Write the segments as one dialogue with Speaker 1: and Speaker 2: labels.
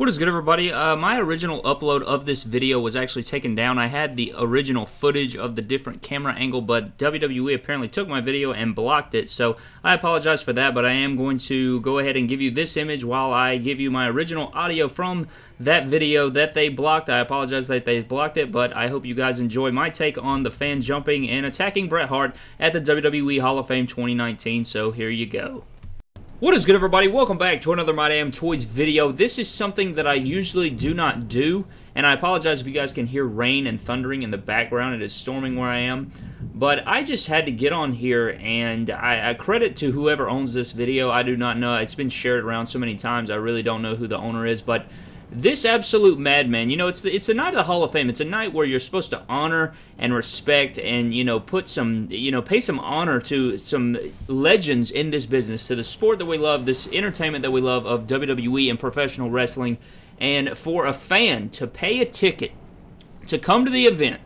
Speaker 1: What is good, everybody? Uh, my original upload of this video was actually taken down. I had the original footage of the different camera angle, but WWE apparently took my video and blocked it, so I apologize for that, but I am going to go ahead and give you this image while I give you my original audio from that video that they blocked. I apologize that they blocked it, but I hope you guys enjoy my take on the fan jumping and attacking Bret Hart at the WWE Hall of Fame 2019, so here you go. What is good everybody? Welcome back to another My Damn Toys video. This is something that I usually do not do, and I apologize if you guys can hear rain and thundering in the background. It is storming where I am. But I just had to get on here, and I, I credit to whoever owns this video. I do not know. It's been shared around so many times, I really don't know who the owner is, but this absolute madman, you know, it's the, it's the night of the Hall of Fame. It's a night where you're supposed to honor and respect and, you know, put some, you know, pay some honor to some legends in this business, to the sport that we love, this entertainment that we love of WWE and professional wrestling. And for a fan to pay a ticket to come to the event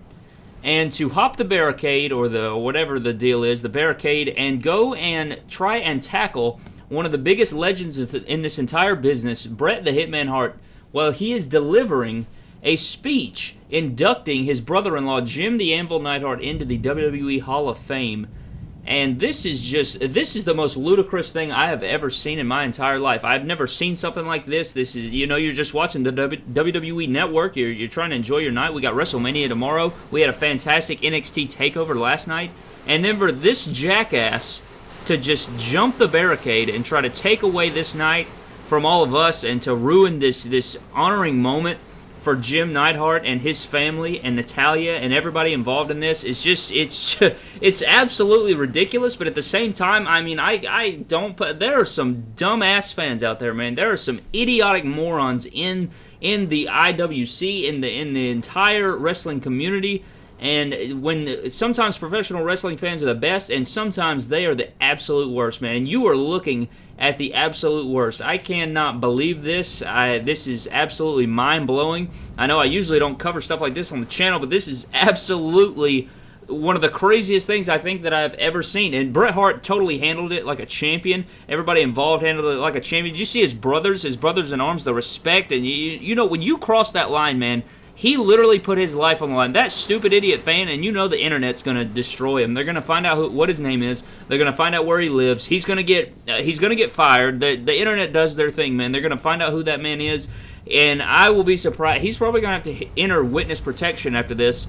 Speaker 1: and to hop the barricade or the whatever the deal is, the barricade, and go and try and tackle one of the biggest legends in this entire business, Bret the Hitman Hart, well, he is delivering a speech inducting his brother-in-law Jim the Anvil Neidhart into the WWE Hall of Fame. And this is just, this is the most ludicrous thing I have ever seen in my entire life. I've never seen something like this. This is, you know, you're just watching the WWE Network. You're, you're trying to enjoy your night. We got WrestleMania tomorrow. We had a fantastic NXT TakeOver last night. And then for this jackass to just jump the barricade and try to take away this night from all of us and to ruin this this honoring moment for Jim Neidhart and his family and Natalya and everybody involved in this is just it's it's absolutely ridiculous. But at the same time, I mean, I I don't. There are some dumbass fans out there, man. There are some idiotic morons in in the IWC in the in the entire wrestling community. And when sometimes professional wrestling fans are the best, and sometimes they are the absolute worst, man. And you are looking at the absolute worst. I cannot believe this. I, this is absolutely mind blowing. I know I usually don't cover stuff like this on the channel, but this is absolutely one of the craziest things I think that I've ever seen. And Bret Hart totally handled it like a champion. Everybody involved handled it like a champion. Did you see his brothers, his brothers in arms, the respect? And you, you know, when you cross that line, man, he literally put his life on the line. That stupid idiot fan, and you know the internet's going to destroy him. They're going to find out who, what his name is. They're going to find out where he lives. He's going to get uh, he's going to get fired. The the internet does their thing, man. They're going to find out who that man is, and I will be surprised. He's probably going to have to enter witness protection after this.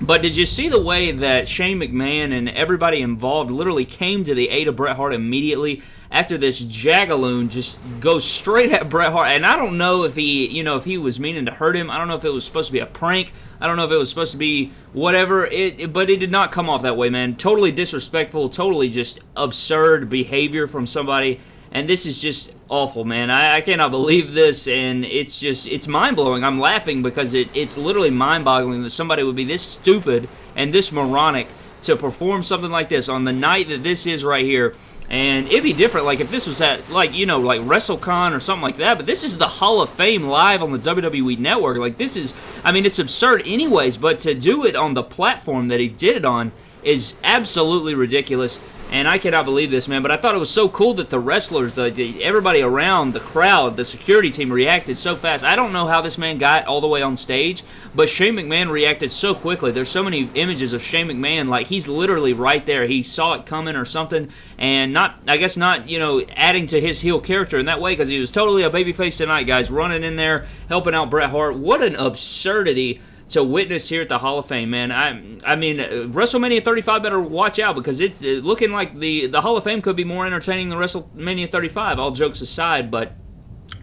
Speaker 1: But did you see the way that Shane McMahon and everybody involved literally came to the aid of Bret Hart immediately after this jagaloon just goes straight at Bret Hart? And I don't know if he, you know, if he was meaning to hurt him. I don't know if it was supposed to be a prank. I don't know if it was supposed to be whatever. It, it but it did not come off that way, man. Totally disrespectful. Totally just absurd behavior from somebody and this is just awful, man. I, I cannot believe this, and it's just, it's mind-blowing. I'm laughing because it, it's literally mind-boggling that somebody would be this stupid and this moronic to perform something like this on the night that this is right here. And it'd be different, like, if this was at, like, you know, like WrestleCon or something like that, but this is the Hall of Fame live on the WWE Network. Like, this is, I mean, it's absurd anyways, but to do it on the platform that he did it on is absolutely ridiculous. And I cannot believe this, man. But I thought it was so cool that the wrestlers, uh, everybody around, the crowd, the security team reacted so fast. I don't know how this man got all the way on stage, but Shane McMahon reacted so quickly. There's so many images of Shane McMahon, like he's literally right there. He saw it coming or something, and not, I guess, not, you know, adding to his heel character in that way because he was totally a babyface tonight, guys, running in there, helping out Bret Hart. What an absurdity to witness here at the Hall of Fame, man. I I mean, uh, WrestleMania 35 better watch out because it's uh, looking like the, the Hall of Fame could be more entertaining than WrestleMania 35, all jokes aside, but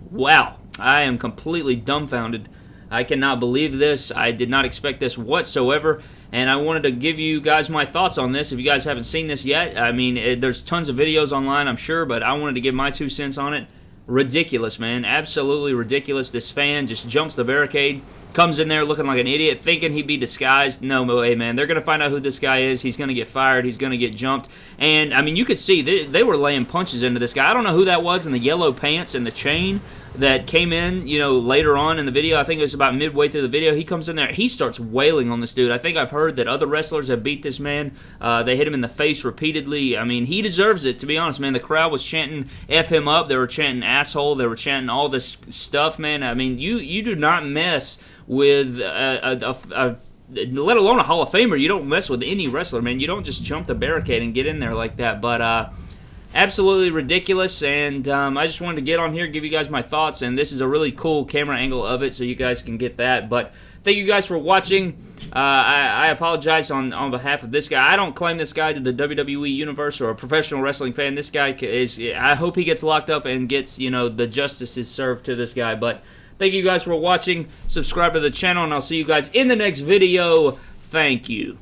Speaker 1: wow, I am completely dumbfounded. I cannot believe this. I did not expect this whatsoever, and I wanted to give you guys my thoughts on this. If you guys haven't seen this yet, I mean, uh, there's tons of videos online, I'm sure, but I wanted to give my two cents on it. Ridiculous, man. Absolutely ridiculous. This fan just jumps the barricade comes in there looking like an idiot, thinking he'd be disguised. No way, man. They're going to find out who this guy is. He's going to get fired. He's going to get jumped. And, I mean, you could see they, they, were laying punches into this guy. I don't know who that was in the yellow pants and the chain. that came in, you know, later on in the video. I think it was about midway through the video. He comes in there, he starts wailing on this dude. I think I've heard that other wrestlers have beat this man. Uh, they hit him in the face repeatedly. I mean, he deserves it, to be honest, man. The crowd was chanting F him up. They were chanting asshole. They were chanting all this stuff, man. I mean, you, you do not mess with a, a, a, a let alone a Hall of Famer. You don't mess with any wrestler, man. You don't just jump the barricade and get in there like that. But uh, absolutely ridiculous. And um, I just wanted to get on here, give you guys my thoughts. And this is a really cool camera angle of it, so you guys can get that. But thank you guys for watching. Uh, I, I, apologize on, on behalf of this guy. I don't claim this guy to the WWE universe or a professional wrestling fan. This guy is. I hope he gets locked up and gets you know the justice is served to this guy. But thank you guys for watching. Subscribe to the channel, and I'll see you guys in the next video. Thank you.